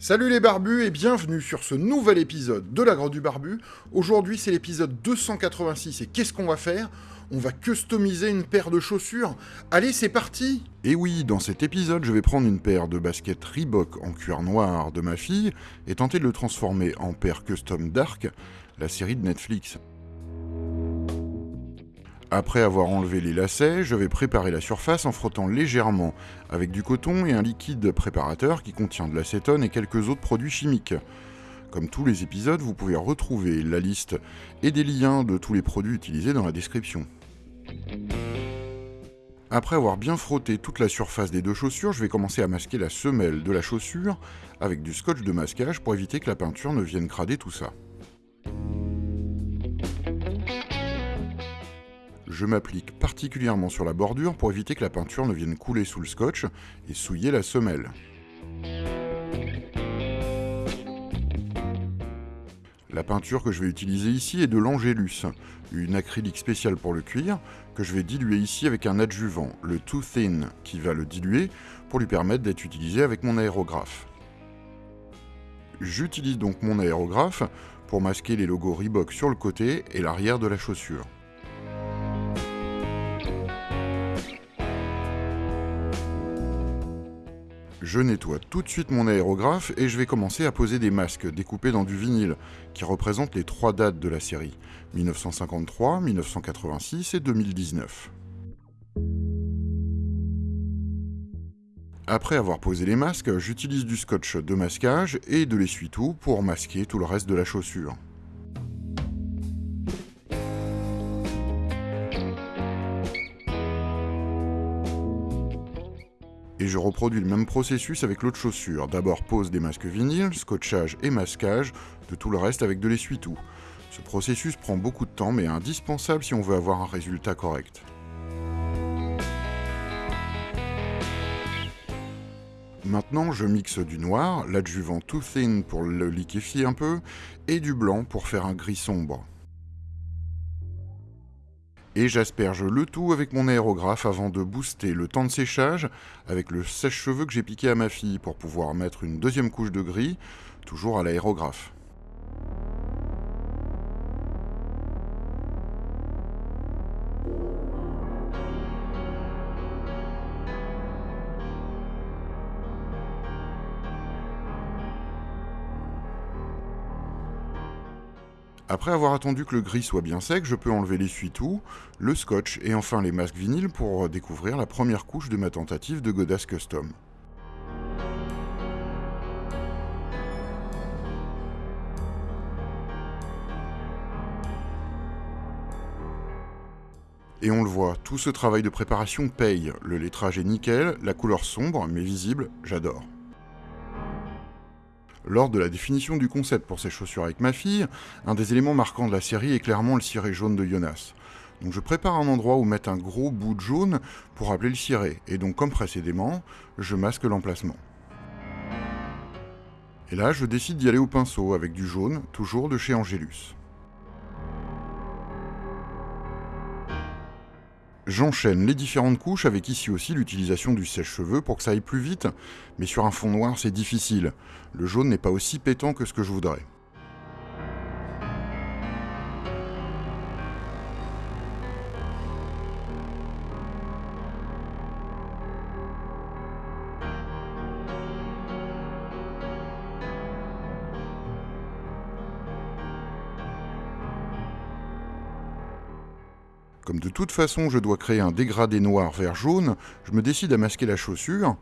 Salut les barbus et bienvenue sur ce nouvel épisode de la Grotte du Barbu. Aujourd'hui c'est l'épisode 286 et qu'est-ce qu'on va faire? On va customiser une paire de chaussures. Allez c'est parti Et oui, dans cet épisode je vais prendre une paire de baskets Reebok en cuir noir de ma fille et tenter de le transformer en paire custom Dark, la série de Netflix. Après avoir enlevé les lacets, je vais préparer la surface en frottant légèrement avec du coton et un liquide préparateur qui contient de l'acétone et quelques autres produits chimiques. Comme tous les épisodes, vous pouvez retrouver la liste et des liens de tous les produits utilisés dans la description. Après avoir bien frotté toute la surface des deux chaussures, je vais commencer à masquer la semelle de la chaussure avec du scotch de masquage pour éviter que la peinture ne vienne crader tout ça. Je m'applique particulièrement sur la bordure pour éviter que la peinture ne vienne couler sous le scotch et souiller la semelle. La peinture que je vais utiliser ici est de l'Angélus, une acrylique spéciale pour le cuir, que je vais diluer ici avec un adjuvant, le Too Thin, qui va le diluer pour lui permettre d'être utilisé avec mon aérographe. J'utilise donc mon aérographe pour masquer les logos Reebok sur le côté et l'arrière de la chaussure. Je nettoie tout de suite mon aérographe et je vais commencer à poser des masques découpés dans du vinyle, qui représentent les trois dates de la série, 1953, 1986 et 2019. Après avoir posé les masques, j'utilise du scotch de masquage et de l'essuie-tout pour masquer tout le reste de la chaussure. Reproduis le même processus avec l'autre chaussure. D'abord pose des masques vinyles, scotchage et masquage, de tout le reste avec de l'essuie-tout. Ce processus prend beaucoup de temps mais est indispensable si on veut avoir un résultat correct. Maintenant, je mixe du noir, l'adjuvant Too Thin pour le liquéfier un peu, et du blanc pour faire un gris sombre et j'asperge le tout avec mon aérographe avant de booster le temps de séchage avec le sèche-cheveux que j'ai piqué à ma fille pour pouvoir mettre une deuxième couche de gris, toujours à l'aérographe. Après avoir attendu que le gris soit bien sec, je peux enlever l'essuie-tout, le scotch et enfin les masques vinyles pour découvrir la première couche de ma tentative de Godas Custom. Et on le voit, tout ce travail de préparation paye. Le lettrage est nickel, la couleur sombre mais visible, j'adore. Lors de la définition du concept pour ces chaussures avec ma fille, un des éléments marquants de la série est clairement le ciré jaune de Jonas. Donc je prépare un endroit où mettre un gros bout de jaune pour rappeler le ciré, et donc comme précédemment, je masque l'emplacement. Et là, je décide d'y aller au pinceau avec du jaune, toujours de chez Angelus. J'enchaîne les différentes couches avec ici aussi l'utilisation du sèche-cheveux pour que ça aille plus vite, mais sur un fond noir c'est difficile. Le jaune n'est pas aussi pétant que ce que je voudrais. Comme de toute façon je dois créer un dégradé noir vers jaune, je me décide à masquer la chaussure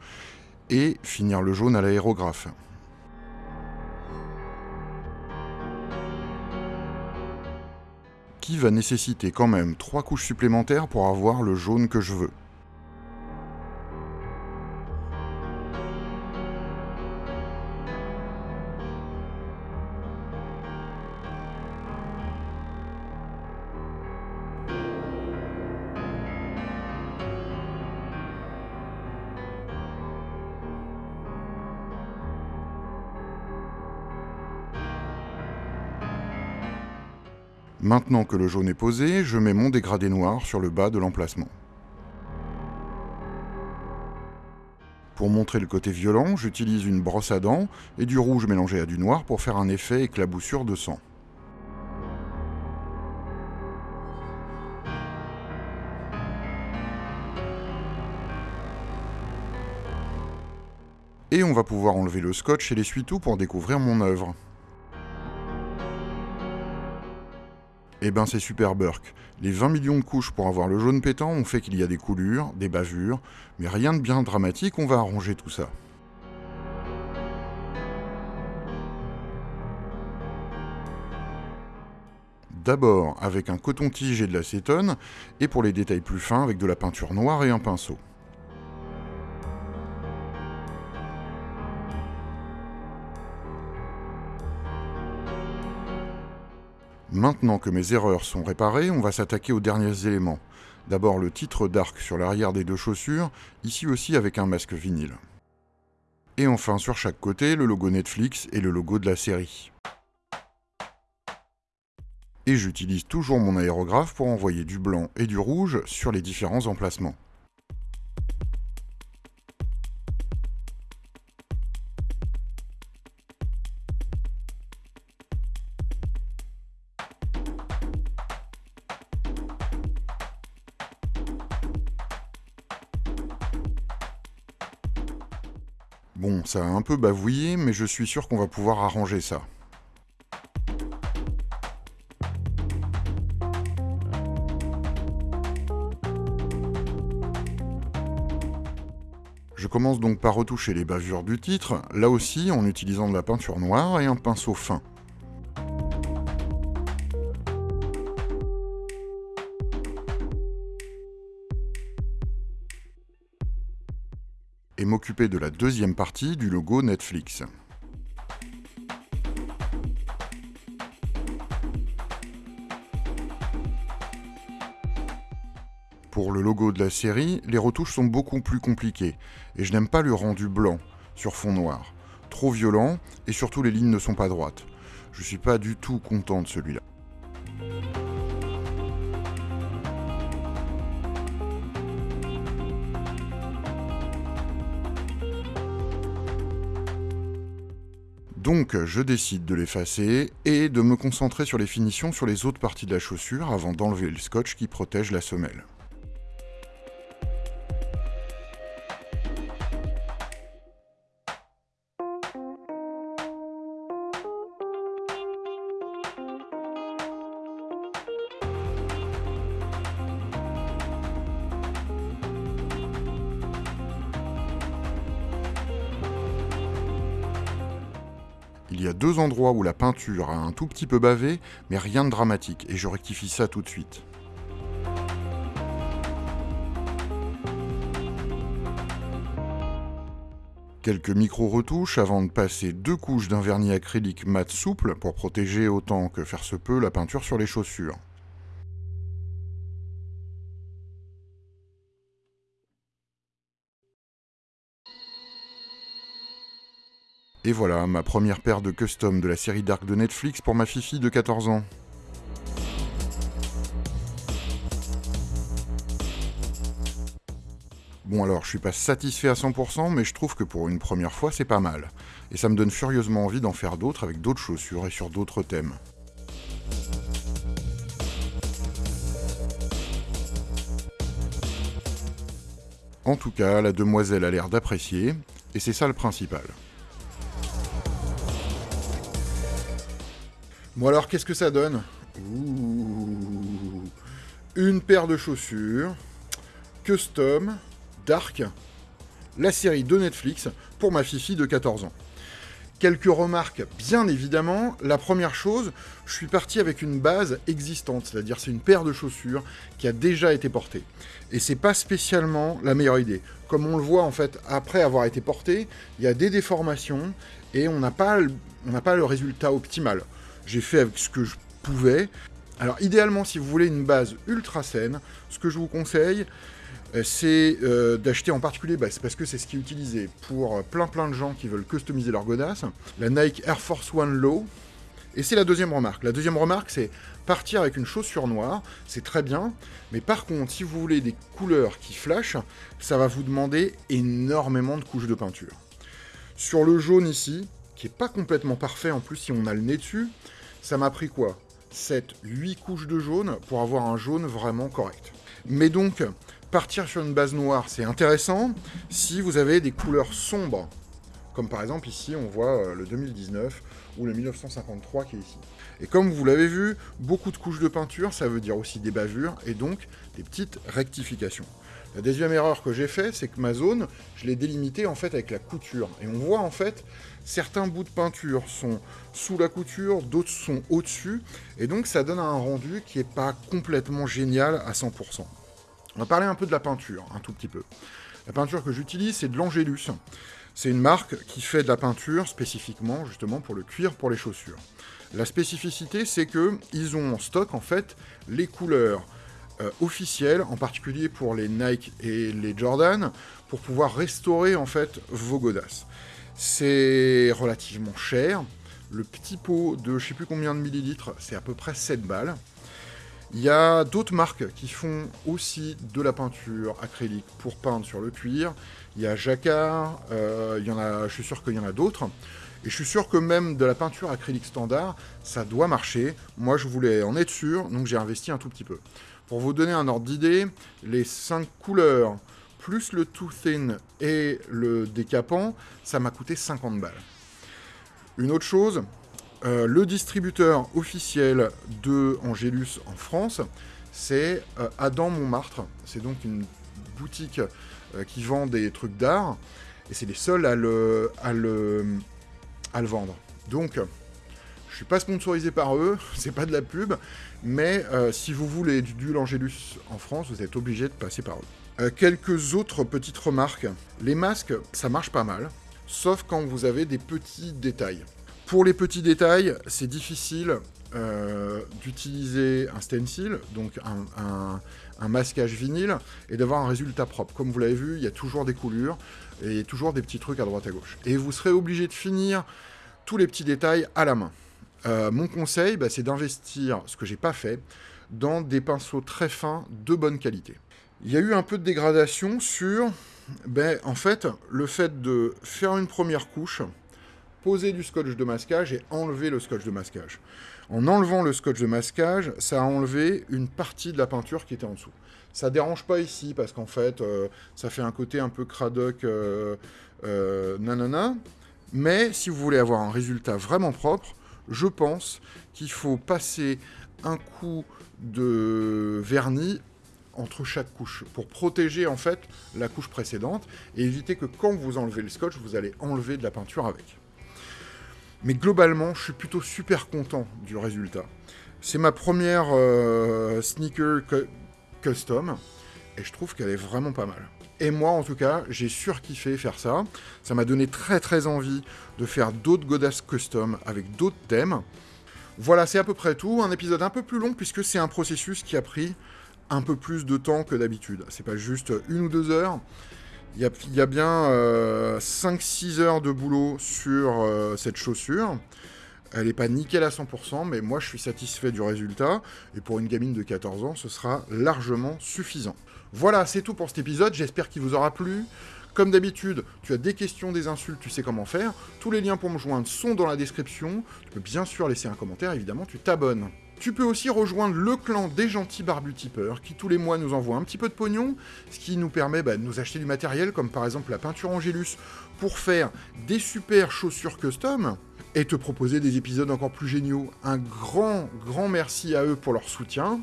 et finir le jaune à l'aérographe. Qui va nécessiter quand même trois couches supplémentaires pour avoir le jaune que je veux? Maintenant que le jaune est posé, je mets mon dégradé noir sur le bas de l'emplacement. Pour montrer le côté violent, j'utilise une brosse à dents et du rouge mélangé à du noir pour faire un effet éclaboussure de sang. Et on va pouvoir enlever le scotch et l'essuie-tout pour découvrir mon œuvre. Eh ben c'est super Burke. Les 20 millions de couches pour avoir le jaune pétant ont fait qu'il y a des coulures, des bavures, mais rien de bien dramatique, on va arranger tout ça. D'abord avec un coton-tige et de l'acétone, et pour les détails plus fins avec de la peinture noire et un pinceau. Maintenant que mes erreurs sont réparées, on va s'attaquer aux derniers éléments. D'abord le titre d'arc sur l'arrière des deux chaussures, ici aussi avec un masque vinyle. Et enfin sur chaque côté, le logo Netflix et le logo de la série. Et j'utilise toujours mon aérographe pour envoyer du blanc et du rouge sur les différents emplacements. Bon, ça a un peu bavouillé, mais je suis sûr qu'on va pouvoir arranger ça. Je commence donc par retoucher les bavures du titre, là aussi en utilisant de la peinture noire et un pinceau fin. Et m'occuper de la deuxième partie du logo Netflix. Pour le logo de la série, les retouches sont beaucoup plus compliquées, et je n'aime pas le rendu blanc sur fond noir. Trop violent, et surtout les lignes ne sont pas droites. Je suis pas du tout content de celui-là. Donc je décide de l'effacer et de me concentrer sur les finitions sur les autres parties de la chaussure avant d'enlever le scotch qui protège la semelle. Il y a deux endroits où la peinture a un tout petit peu bavé, mais rien de dramatique, et je rectifie ça tout de suite. Quelques micro-retouches avant de passer deux couches d'un vernis acrylique mat souple pour protéger autant que faire se peut la peinture sur les chaussures. Et voilà, ma première paire de custom de la série Dark de Netflix pour ma fifi de 14 ans. Bon alors, je suis pas satisfait à 100%, mais je trouve que pour une première fois, c'est pas mal. Et ça me donne furieusement envie d'en faire d'autres avec d'autres chaussures et sur d'autres thèmes. En tout cas, la demoiselle a l'air d'apprécier, et c'est ça le principal. Bon alors, qu'est-ce que ça donne Une paire de chaussures, custom, dark, la série de Netflix pour ma fifi de 14 ans. Quelques remarques, bien évidemment. La première chose, je suis parti avec une base existante, c'est-à-dire c'est une paire de chaussures qui a déjà été portée. Et c'est pas spécialement la meilleure idée. Comme on le voit en fait, après avoir été portée, il y a des déformations et on n'a pas, pas le résultat optimal. J'ai fait avec ce que je pouvais. Alors idéalement, si vous voulez une base ultra saine, ce que je vous conseille, euh, c'est euh, d'acheter en particulier, bah, parce que c'est ce qui est utilisé pour euh, plein plein de gens qui veulent customiser leur godasse, la Nike Air Force One Low, Et c'est la deuxième remarque. La deuxième remarque, c'est partir avec une chaussure noire, c'est très bien, mais par contre, si vous voulez des couleurs qui flashent, ça va vous demander énormément de couches de peinture. Sur le jaune ici, pas complètement parfait en plus si on a le nez dessus, ça m'a pris quoi? 7, 8 couches de jaune pour avoir un jaune vraiment correct. Mais donc, partir sur une base noire, c'est intéressant si vous avez des couleurs sombres. Comme par exemple ici, on voit euh, le 2019 ou le 1953 qui est ici. Et comme vous l'avez vu, beaucoup de couches de peinture, ça veut dire aussi des bavures et donc des petites rectifications. La deuxième erreur que j'ai fait, c'est que ma zone, je l'ai délimitée en fait avec la couture. Et on voit en fait, certains bouts de peinture sont sous la couture, d'autres sont au-dessus. Et donc ça donne un rendu qui n'est pas complètement génial à 100%. On va parler un peu de la peinture, un tout petit peu. La peinture que j'utilise, c'est de l'Angélus. C'est une marque qui fait de la peinture spécifiquement justement pour le cuir pour les chaussures. La spécificité, c'est qu'ils ont en stock en fait les couleurs euh, en particulier pour les Nike et les Jordan, pour pouvoir restaurer en fait vos godasses. C'est relativement cher. Le petit pot de je sais plus combien de millilitres, c'est à peu près 7 balles. Il y a d'autres marques qui font aussi de la peinture acrylique pour peindre sur le cuir. Il y a Jacquard, euh, il y en a, je suis sûr qu'il y en a d'autres. Et je suis sûr que même de la peinture acrylique standard, ça doit marcher. Moi, je voulais en être sûr, donc j'ai investi un tout petit peu. Pour vous donner un ordre d'idée, les 5 couleurs, plus le too thin et le décapant, ça m'a coûté 50 balles. Une autre chose, euh, le distributeur officiel de Angélus en France, c'est euh, Adam Montmartre. C'est donc une boutique euh, qui vend des trucs d'art, et c'est les seuls à le, à le, à le vendre. Donc, je suis pas sponsorisé par eux, c'est pas de la pub, mais si vous voulez du duel Angélus en France, vous êtes obligé de passer par eux. quelques autres petites remarques. Les masques, ça marche pas mal, sauf quand vous avez des petits détails. Pour les petits détails, c'est difficile euh, d'utiliser un stencil, donc un, masquage vinyle, et d'avoir un résultat propre. Comme vous l'avez vu, il y a toujours des coulures et toujours des petits trucs à droite à gauche. Et vous serez obligé de finir tous les petits détails à la main. Euh, mon conseil, bah, c'est d'investir, ce que j'ai pas fait, dans des pinceaux très fins de bonne qualité. Il y a eu un peu de dégradation sur, ben, en fait, le fait de faire une première couche, poser du scotch de masquage et enlever le scotch de masquage. En enlevant le scotch de masquage, ça a enlevé une partie de la peinture qui était en dessous. Ça dérange pas ici parce qu'en fait, euh, ça fait un côté un peu cradoc, euh, nanana. Mais si vous voulez avoir un résultat vraiment propre, je pense qu'il faut passer un coup de vernis entre chaque couche pour protéger en fait la couche précédente et éviter que quand vous enlevez le scotch, vous allez enlever de la peinture avec. Mais globalement, je suis plutôt super content du résultat. C'est ma première euh, sneaker custom, et je trouve qu'elle est vraiment pas mal. Et moi, en tout cas, j'ai surkiffé faire ça. Ça m'a donné très très envie de faire d'autres godasses custom avec d'autres thèmes. Voilà, c'est à peu près tout. Un épisode un peu plus long puisque c'est un processus qui a pris un peu plus de temps que d'habitude. C'est pas juste une ou deux heures. Il y, a, bien 5-6 euh, heures de boulot sur euh, cette chaussure. Elle n'est pas nickel à 100%, mais moi je suis satisfait du résultat. Et pour une gamine de 14 ans, ce sera largement suffisant. Voilà, c'est tout pour cet épisode. J'espère qu'il vous aura plu. Comme d'habitude, tu as des questions, des insultes, tu sais comment faire. Tous les liens pour me joindre sont dans la description. Tu peux bien sûr laisser un commentaire, évidemment, tu t'abonnes. Tu peux aussi rejoindre le clan des gentils barbutipeurs qui tous les mois nous envoient un petit peu de pognon, ce qui nous permet bah, de nous acheter du matériel comme par exemple la peinture Angélus pour faire des super chaussures custom et te proposer des épisodes encore plus géniaux. Un grand, grand merci à eux pour leur soutien.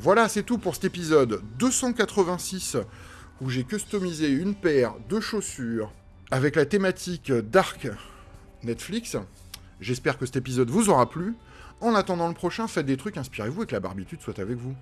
Voilà, c'est tout pour cet épisode 286 où j'ai customisé une paire de chaussures avec la thématique Dark Netflix. J'espère que cet épisode vous aura plu. En attendant le prochain, faites des trucs, inspirez-vous et que la barbitude soit avec vous.